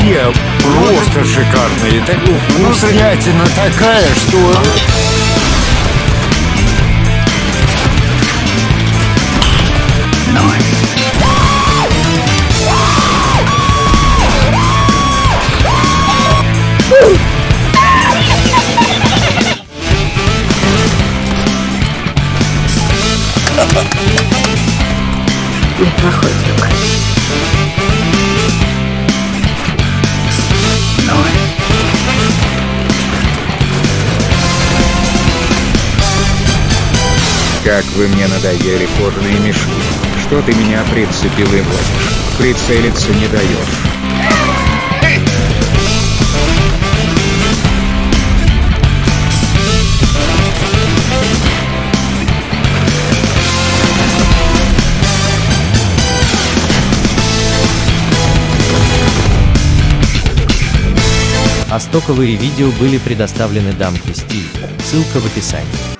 Те просто шикарные. Так, ну, снятина такая, что... Неплохой трюк. Как вы мне надоели кожаные мешки. Что ты меня прицепил и возишь? Прицелиться не даешь. А стоковые видео были предоставлены Дамке Стиль. Ссылка в описании.